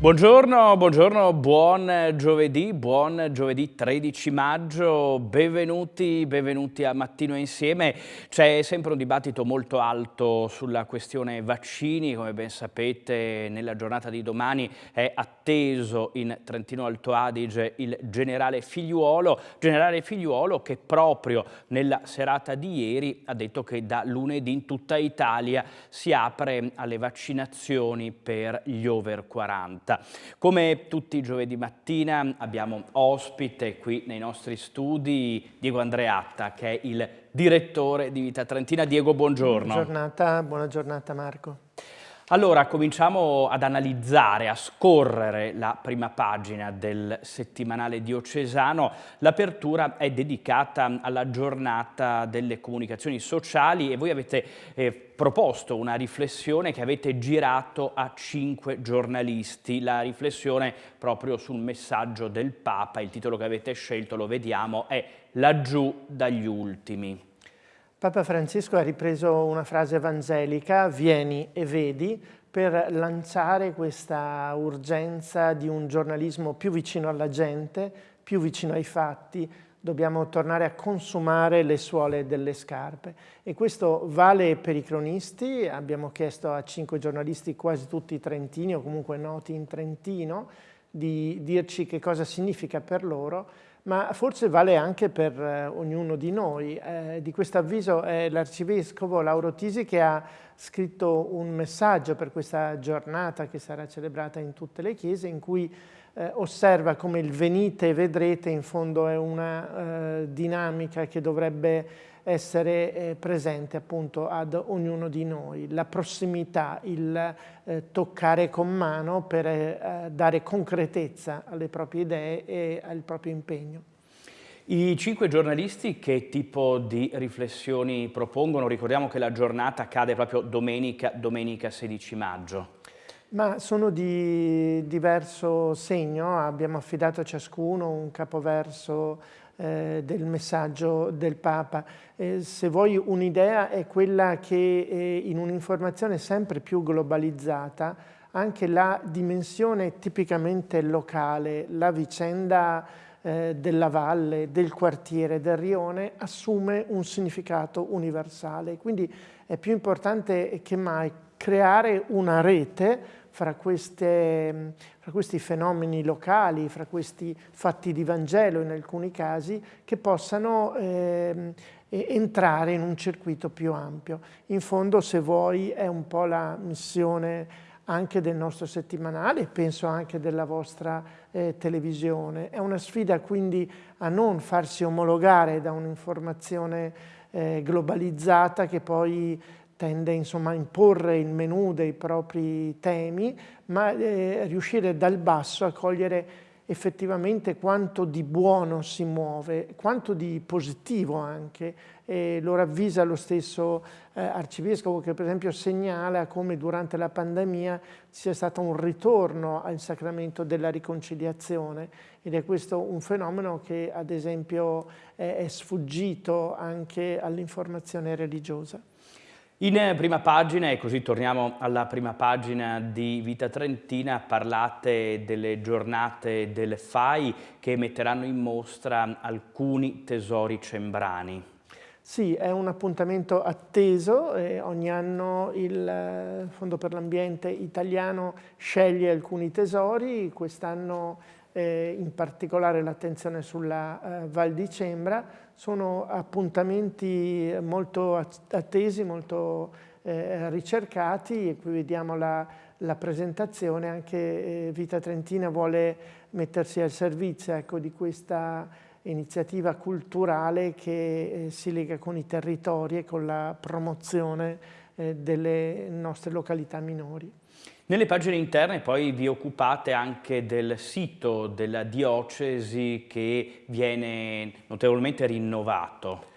Buongiorno, buongiorno, buon giovedì, buon giovedì 13 maggio, benvenuti, benvenuti a Mattino Insieme. C'è sempre un dibattito molto alto sulla questione vaccini, come ben sapete nella giornata di domani è atteso in Trentino Alto Adige il generale Figliuolo, generale Figliuolo che proprio nella serata di ieri ha detto che da lunedì in tutta Italia si apre alle vaccinazioni per gli over 40. Come tutti i giovedì mattina abbiamo ospite qui nei nostri studi Diego Andreatta che è il direttore di Vita Trentina. Diego, buongiorno. Buona giornata, buona giornata Marco. Allora, cominciamo ad analizzare, a scorrere la prima pagina del settimanale diocesano. L'apertura è dedicata alla giornata delle comunicazioni sociali e voi avete eh, proposto una riflessione che avete girato a cinque giornalisti. La riflessione proprio sul messaggio del Papa, il titolo che avete scelto, lo vediamo, è Laggiù dagli ultimi. Papa Francesco ha ripreso una frase evangelica, vieni e vedi, per lanciare questa urgenza di un giornalismo più vicino alla gente, più vicino ai fatti, dobbiamo tornare a consumare le suole delle scarpe. E questo vale per i cronisti, abbiamo chiesto a cinque giornalisti, quasi tutti trentini o comunque noti in Trentino, di dirci che cosa significa per loro, ma forse vale anche per eh, ognuno di noi. Eh, di questo avviso è l'arcivescovo Lauro Tisi che ha scritto un messaggio per questa giornata che sarà celebrata in tutte le chiese in cui eh, osserva come il venite e vedrete in fondo è una eh, dinamica che dovrebbe essere eh, presente appunto ad ognuno di noi, la prossimità, il eh, toccare con mano per eh, dare concretezza alle proprie idee e al proprio impegno. I cinque giornalisti che tipo di riflessioni propongono? Ricordiamo che la giornata cade proprio domenica, domenica 16 maggio. Ma sono di diverso segno, abbiamo affidato a ciascuno un capoverso eh, del messaggio del Papa. Eh, se vuoi un'idea è quella che eh, in un'informazione sempre più globalizzata anche la dimensione tipicamente locale, la vicenda eh, della valle, del quartiere, del rione assume un significato universale. Quindi è più importante che mai creare una rete fra, queste, fra, questi fenomeni locali, fra questi fatti di Vangelo in alcuni casi, che possano eh, entrare in un circuito più ampio. In fondo, se vuoi, è un po' la missione anche del nostro settimanale, penso anche della vostra eh, televisione. È una sfida quindi a non farsi omologare da un'informazione eh, globalizzata che poi tende insomma, a imporre il menù dei propri temi, ma eh, riuscire dal basso a cogliere effettivamente quanto di buono si muove, quanto di positivo anche. E lo ravvisa lo stesso eh, arcivescovo che per esempio segnala come durante la pandemia sia stato un ritorno al sacramento della riconciliazione ed è questo un fenomeno che ad esempio è, è sfuggito anche all'informazione religiosa. In prima pagina, e così torniamo alla prima pagina di Vita Trentina, parlate delle giornate delle FAI che metteranno in mostra alcuni tesori cembrani. Sì, è un appuntamento atteso, eh, ogni anno il eh, Fondo per l'Ambiente italiano sceglie alcuni tesori, quest'anno eh, in particolare l'attenzione sulla eh, Val di Cembra, sono appuntamenti molto attesi, molto eh, ricercati e qui vediamo la, la presentazione, anche eh, Vita Trentina vuole mettersi al servizio ecco, di questa iniziativa culturale che eh, si lega con i territori e con la promozione eh, delle nostre località minori. Nelle pagine interne poi vi occupate anche del sito della diocesi che viene notevolmente rinnovato.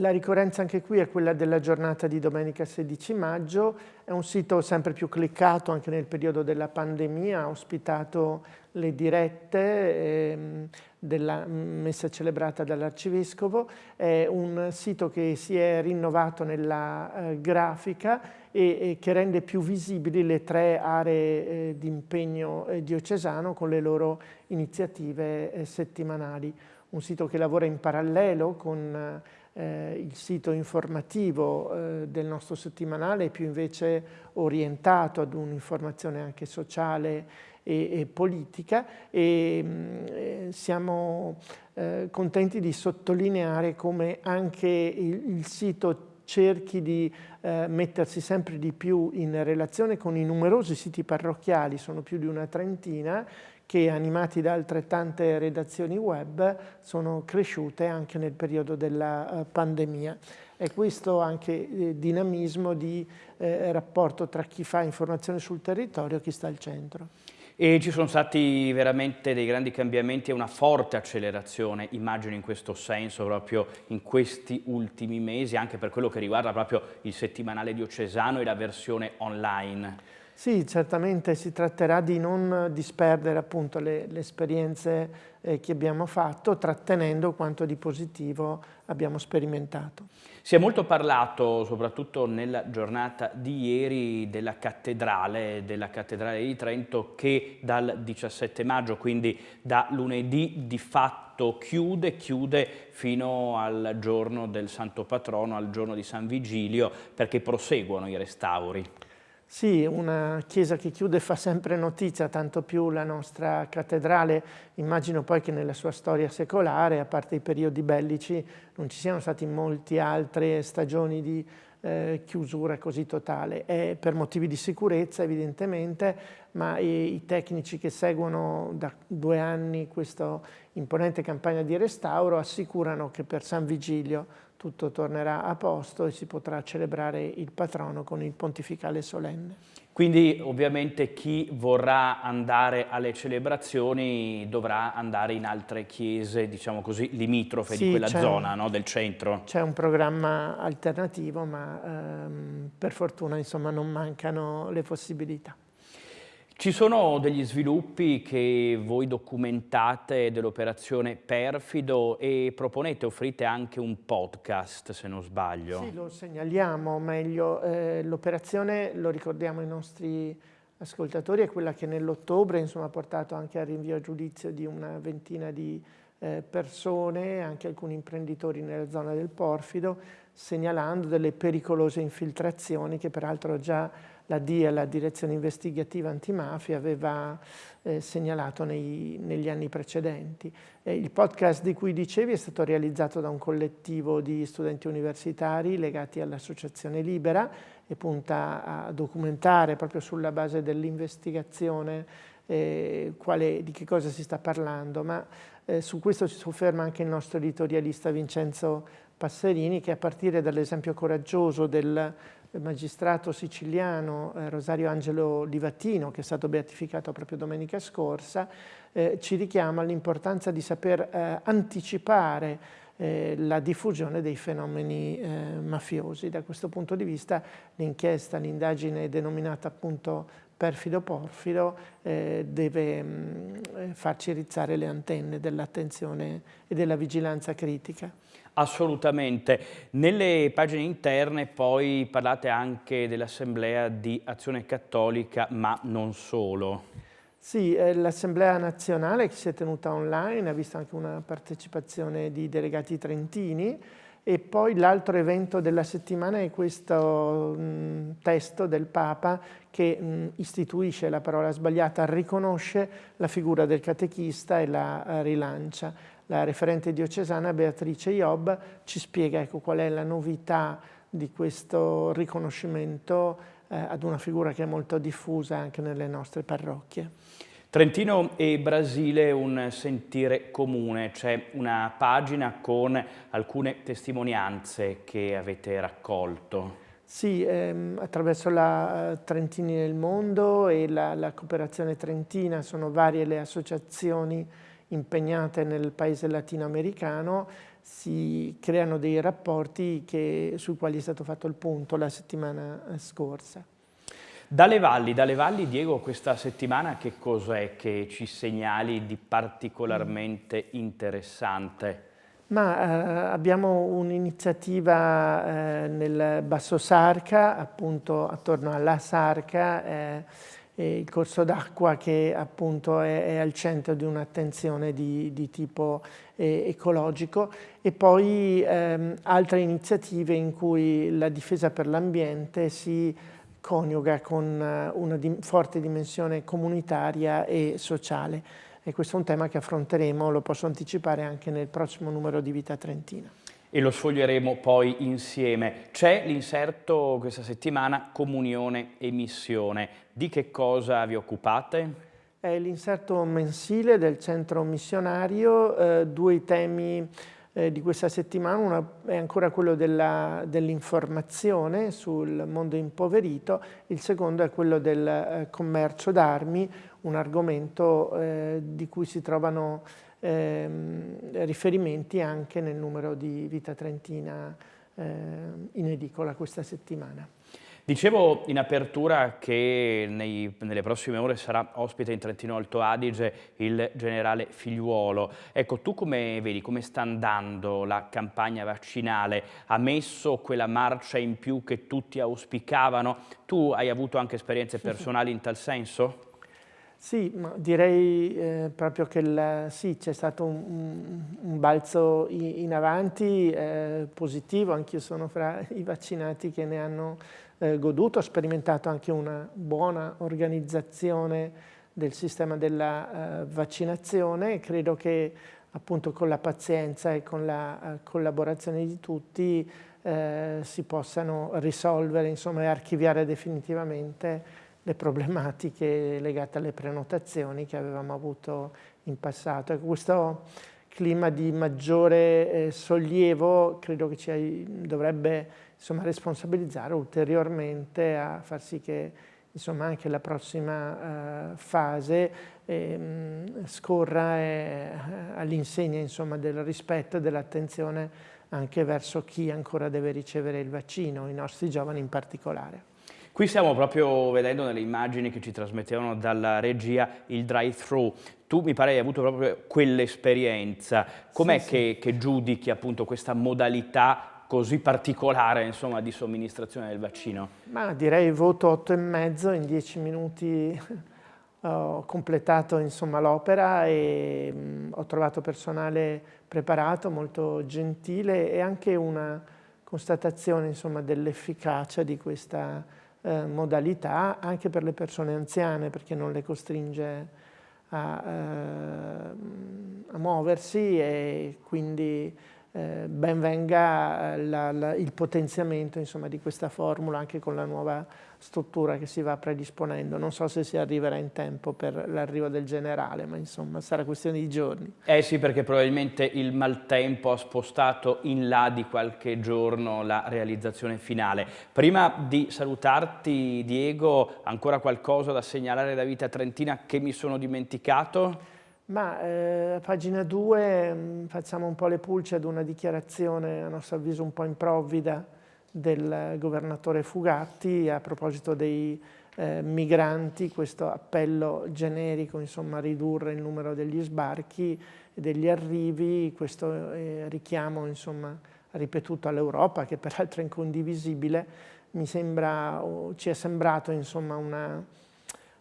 La ricorrenza anche qui è quella della giornata di domenica 16 maggio, è un sito sempre più cliccato anche nel periodo della pandemia, ha ospitato le dirette ehm, della messa celebrata dall'Arcivescovo, è un sito che si è rinnovato nella eh, grafica e, che rende più visibili le tre aree eh, di impegno eh, diocesano con le loro iniziative settimanali. Un sito che lavora in parallelo con eh, il sito informativo eh, del nostro settimanale è più invece orientato ad un'informazione anche sociale e, e politica e mh, mm, eh, siamo eh, contenti di sottolineare come anche il, il sito cerchi di eh, mettersi sempre di più in relazione con i numerosi siti parrocchiali, sono più di una trentina, che animati da altrettante redazioni web sono cresciute anche nel periodo della uh, pandemia. È questo anche eh, dinamismo di eh, rapporto tra chi fa informazione sul territorio e chi sta al centro. E ci sono stati veramente dei grandi cambiamenti e una forte accelerazione, immagino in questo senso, proprio in questi ultimi mesi, anche per quello che riguarda proprio il settimanale diocesano e la versione online. Sì, certamente si tratterà di non disperdere appunto le, le esperienze eh, che abbiamo fatto, trattenendo quanto di positivo abbiamo sperimentato. Si è molto parlato, soprattutto nella giornata di ieri, della cattedrale, della cattedrale di Trento che dal 17 maggio, quindi da lunedì di fatto chiude, chiude fino al giorno del Santo Patrono, al giorno di San Vigilio, perché proseguono i restauri. Sì, una chiesa che chiude fa sempre notizia, tanto più la nostra cattedrale. Immagino poi che nella sua storia secolare, a parte i periodi bellici, non ci siano state molte altre stagioni di eh, chiusura così totale. È per motivi di sicurezza evidentemente, ma i, i tecnici che seguono da due anni questa imponente campagna di restauro assicurano che per San Vigilio tutto tornerà a posto e si potrà celebrare il patrono con il pontificale solenne. Quindi ovviamente chi vorrà andare alle celebrazioni dovrà andare in altre chiese, diciamo così, limitrofe sì, di quella zona, no? del centro. C'è un programma alternativo, ma ehm, per fortuna insomma, non mancano le possibilità. Ci sono degli sviluppi che voi documentate dell'operazione Perfido e proponete, offrite anche un podcast se non sbaglio. Sì, lo segnaliamo meglio. Eh, l'operazione, lo ricordiamo ai nostri ascoltatori, è quella che nell'ottobre ha portato anche al rinvio a giudizio di una ventina di eh, persone, anche alcuni imprenditori nella zona del Porfido, segnalando delle pericolose infiltrazioni che peraltro già la DIA, la Direzione Investigativa Antimafia, aveva eh, segnalato nei, negli anni precedenti. Eh, il podcast di cui dicevi è stato realizzato da un collettivo di studenti universitari legati all'Associazione Libera e punta a documentare proprio sulla base dell'investigazione eh, di che cosa si sta parlando, ma eh, su questo si sofferma anche il nostro editorialista Vincenzo Passerini che a partire dall'esempio coraggioso del magistrato siciliano eh, Rosario Angelo Livatino, che è stato beatificato proprio domenica scorsa, eh, ci richiama all'importanza di saper eh, anticipare eh, la diffusione dei fenomeni eh, mafiosi. Da questo punto di vista l'inchiesta, l'indagine denominata appunto perfido porfido eh, deve mh, mm, farci rizzare le antenne dell'attenzione e della vigilanza critica. Assolutamente. Nelle pagine interne poi parlate anche dell'Assemblea di Azione Cattolica, ma non solo. Sì, eh, l'Assemblea nazionale che si è tenuta online ha visto anche una partecipazione di delegati trentini e poi l'altro evento della settimana è questo mh, testo del Papa che mh, istituisce la parola sbagliata, riconosce la figura del catechista e la uh, rilancia. La referente diocesana Beatrice Iob ci spiega ecco, qual è la novità di questo riconoscimento eh, ad una figura che è molto diffusa anche nelle nostre parrocchie. Trentino e Brasile un sentire comune, c'è una pagina con alcune testimonianze che avete raccolto. Sì, ehm, attraverso la uh, Trentini nel mondo e la, la cooperazione trentina sono varie le associazioni impegnate nel paese latinoamericano, si creano dei rapporti che, sui quali è stato fatto il punto la settimana scorsa. Dalle valli, dalle valli, Diego, questa settimana che cos'è che ci segnali di particolarmente interessante? Ma eh, abbiamo un'iniziativa eh, nel Basso Sarca, appunto attorno alla Sarca, eh, il corso d'acqua che appunto è, è, al centro di un'attenzione di, di, tipo eh, ecologico e poi ehm, altre iniziative in cui la difesa per l'ambiente si coniuga con eh, una di, forte dimensione comunitaria e sociale. E questo è un tema che affronteremo, lo posso anticipare, anche nel prossimo numero di Vita Trentina. E lo sfoglieremo poi insieme. C'è l'inserto questa settimana Comunione e Missione. Di che cosa vi occupate? È l'inserto mensile del centro missionario, eh, due temi eh, di questa settimana, una è ancora quello dell'informazione dell sul mondo impoverito, il secondo è quello del eh, commercio d'armi, un argomento eh, di cui si trovano ehm, riferimenti anche nel numero di Vita Trentina eh, in edicola questa settimana. Dicevo in apertura che nei, nelle prossime ore sarà ospite in Trentino Alto Adige il generale Figliuolo. Ecco, tu come vedi, come sta andando la campagna vaccinale? Ha messo quella marcia in più che tutti auspicavano? Tu hai avuto anche esperienze personali in tal senso? Sì, direi eh, proprio che sì, c'è stato un, un, balzo in avanti eh, positivo, anch'io sono fra i vaccinati che ne hanno eh, goduto, ho sperimentato anche una buona organizzazione del sistema della eh, vaccinazione. Credo che appunto con la pazienza e con la eh, collaborazione di tutti eh, si possano risolvere insomma, e archiviare definitivamente le problematiche legate alle prenotazioni che avevamo avuto in passato. Ecco, questo clima di maggiore eh, sollievo credo che ci dovrebbe insomma, responsabilizzare ulteriormente a far sì che insomma, anche la prossima eh, fase eh, scorra all'insegna del rispetto e dell'attenzione anche verso chi ancora deve ricevere il vaccino, i nostri giovani in particolare. Qui stiamo proprio vedendo nelle immagini che ci trasmettevano dalla regia il drive-thru. Tu mi pare hai avuto proprio quell'esperienza. Com'è sì, che, sì. che, giudichi appunto questa modalità così particolare insomma, di somministrazione del vaccino? Ma direi voto 8,5, in 10 minuti ho completato l'opera e mh, ho trovato personale preparato, molto gentile e anche una constatazione dell'efficacia di questa eh, modalità anche per le persone anziane perché non le costringe a, eh, a muoversi e quindi eh, ben venga eh, la, la, il potenziamento insomma, di questa formula anche con la nuova struttura che si va predisponendo. Non so se si arriverà in tempo per l'arrivo del generale, ma insomma sarà questione di giorni. Eh sì, perché probabilmente il maltempo ha spostato in là di qualche giorno la realizzazione finale. Prima di salutarti, Diego, ancora qualcosa da segnalare da Vita Trentina che mi sono dimenticato? Ma eh, a pagina 2 mm, facciamo un po' le pulci ad una dichiarazione, a nostro avviso un po' improvvida, del governatore Fugatti a proposito dei eh, migranti, questo appello generico insomma, a ridurre il numero degli sbarchi e degli arrivi, questo eh, richiamo insomma, ripetuto all'Europa che peraltro è incondivisibile, mi sembra, ci è sembrato insomma, una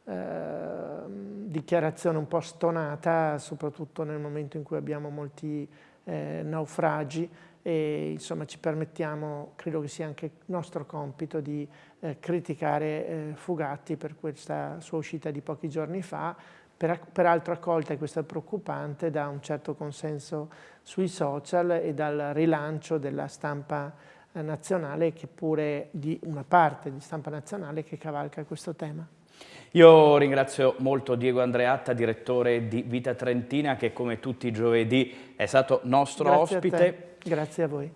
Ehm, dichiarazione un po' stonata, soprattutto nel momento in cui abbiamo molti eh, naufragi e insomma ci permettiamo, credo che sia anche nostro compito, di eh, criticare eh, Fugatti per questa sua uscita di pochi giorni fa, per, peraltro accolta, e questo è preoccupante, da un certo consenso sui social e dal rilancio della stampa eh, nazionale, che pure di una parte di stampa nazionale che cavalca questo tema. Io ringrazio molto Diego Andreatta, direttore di Vita Trentina, che come tutti i giovedì è stato nostro Grazie ospite. A Grazie a voi.